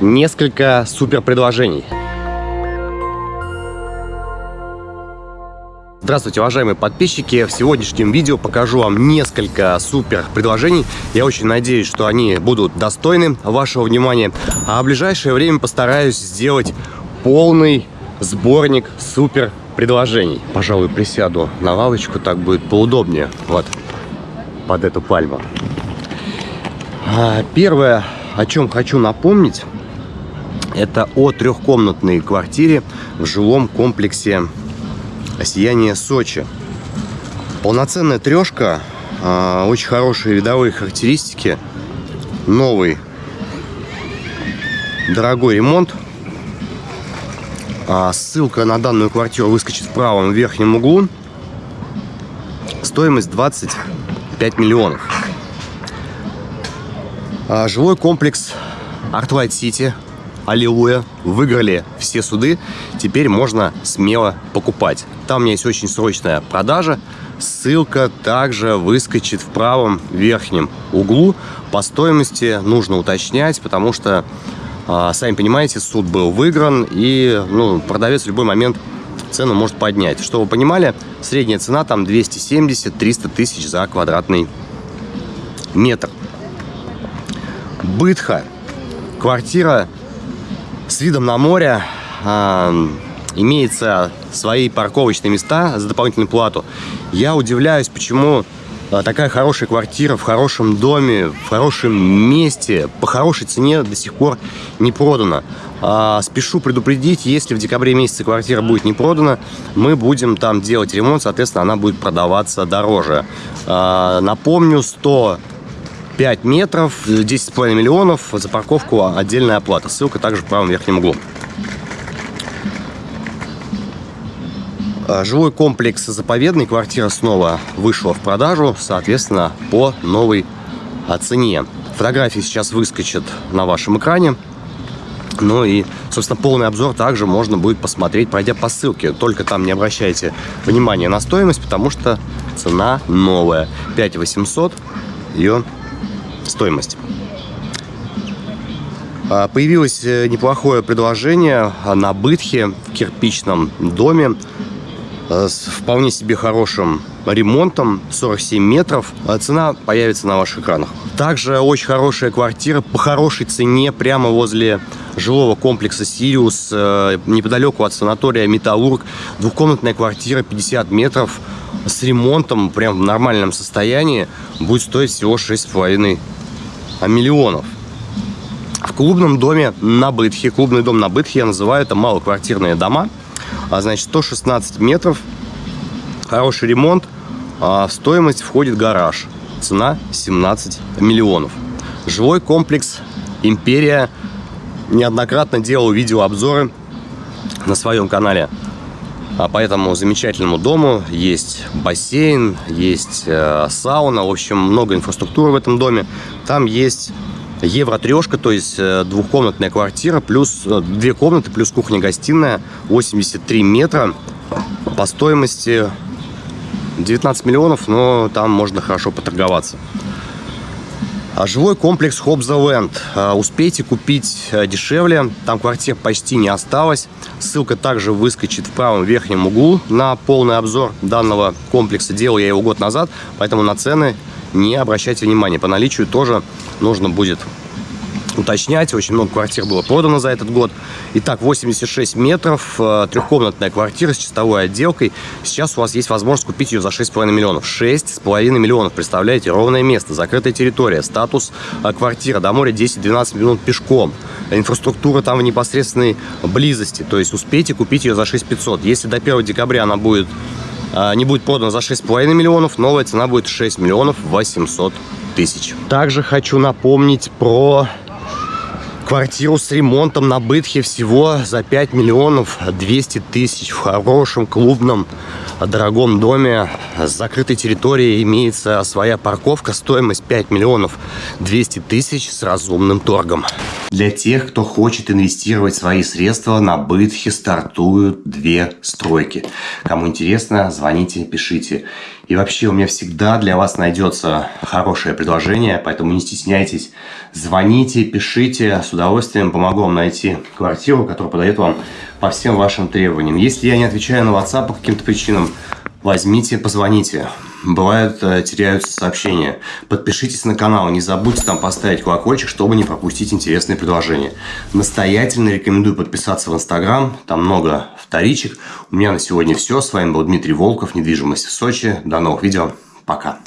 несколько супер предложений. Здравствуйте, уважаемые подписчики! В сегодняшнем видео покажу вам несколько супер предложений. Я очень надеюсь, что они будут достойны вашего внимания. А в ближайшее время постараюсь сделать полный сборник супер предложений. Пожалуй, присяду на лавочку, так будет поудобнее. Вот, под эту пальму. А, первое, о чем хочу напомнить, это о трехкомнатной квартире в жилом комплексе «Сияние Сочи». Полноценная трешка, а, очень хорошие видовые характеристики, новый дорогой ремонт – а, ссылка на данную квартиру выскочит в правом верхнем углу. Стоимость 25 миллионов. А, жилой комплекс Artlight City, Аллилуйя, выиграли все суды, теперь можно смело покупать. Там у меня есть очень срочная продажа, ссылка также выскочит в правом верхнем углу. По стоимости нужно уточнять, потому что а, сами понимаете, суд был выигран, и ну, продавец в любой момент цену может поднять. Чтобы вы понимали, средняя цена там 270-300 тысяч за квадратный метр. Бытха. Квартира с видом на море. Э, имеется свои парковочные места за дополнительную плату. Я удивляюсь, почему а, такая хорошая квартира в хорошем доме, в хорошем месте, по хорошей цене до сих пор не продана. А, спешу предупредить, если в декабре месяце квартира будет не продана, мы будем там делать ремонт, соответственно, она будет продаваться дороже. А, напомню, 105 метров, 10,5 миллионов, за парковку отдельная оплата. Ссылка также в правом верхнем углу. А, жилой комплекс заповедный, квартира снова вышла в продажу, соответственно, по новой цене. Фотографии сейчас выскочат на вашем экране. Ну и, собственно, полный обзор также можно будет посмотреть, пройдя по ссылке. Только там не обращайте внимания на стоимость, потому что цена новая. 5800 ее стоимость. А, появилось э, неплохое предложение на Бытхе в кирпичном доме Э, с вполне себе хорошим ремонтом, 47 метров. А цена появится на ваших экранах. Также очень хорошая квартира по хорошей цене прямо возле жилого комплекса «Сириус», э, неподалеку от санатория «Металлург». Двухкомнатная квартира, 50 метров, с ремонтом, прям в нормальном состоянии, будет стоить всего 6,5 миллионов. В клубном доме на Бытхе, клубный дом на Бытхе я называю это малоквартирные дома – а, значит, 116 метров, хороший ремонт, а в стоимость входит гараж. Цена 17 миллионов. Жилой комплекс «Империя». Неоднократно делал видеообзоры на своем канале. А по этому замечательному дому есть бассейн, есть э, сауна, в общем, много инфраструктуры в этом доме. Там есть Евро-трешка, то есть э, двухкомнатная квартира, плюс э, две комнаты, плюс кухня-гостиная, 83 метра по стоимости 19 миллионов, но там можно хорошо поторговаться. А жилой комплекс Хобза-Ленд. Успейте купить э, дешевле, там квартир почти не осталось. Ссылка также выскочит в правом верхнем углу на полный обзор данного комплекса. Делал я его год назад, поэтому на цены не обращайте внимания. По наличию тоже нужно будет уточнять. Очень много квартир было продано за этот год. Итак, 86 метров, э, трехкомнатная квартира с чистовой отделкой. Сейчас у вас есть возможность купить ее за 6,5 миллионов. 6,5 миллионов, представляете, ровное место, закрытая территория, статус э, квартира, до моря 10-12 минут пешком. Инфраструктура там в непосредственной близости, то есть успейте купить ее за 6500. Если до 1 декабря она будет а, не будет продана за 6,5 миллионов, новая цена будет 6 миллионов 800 тысяч. Также хочу напомнить про квартиру с ремонтом на Бытхе всего за 5 миллионов 200 тысяч в хорошем клубном дорогом доме с закрытой территорией имеется своя парковка, стоимость 5 миллионов 200 тысяч с разумным торгом. Для тех, кто хочет инвестировать свои средства, на Бытхе стартуют две стройки. Кому интересно, звоните, пишите. И вообще у меня всегда для вас найдется хорошее предложение, поэтому не стесняйтесь. Звоните, пишите, с удовольствием помогу вам найти квартиру, которая подойдет вам по всем вашим требованиям. Если я не отвечаю на WhatsApp по каким-то причинам, возьмите, позвоните. Бывают, э, теряются сообщения. Подпишитесь на канал, не забудьте там поставить колокольчик, чтобы не пропустить интересные предложения. Настоятельно рекомендую подписаться в Инстаграм, там много вторичек. У меня на сегодня все. С вами был Дмитрий Волков, недвижимость в Сочи. До новых видео. Пока.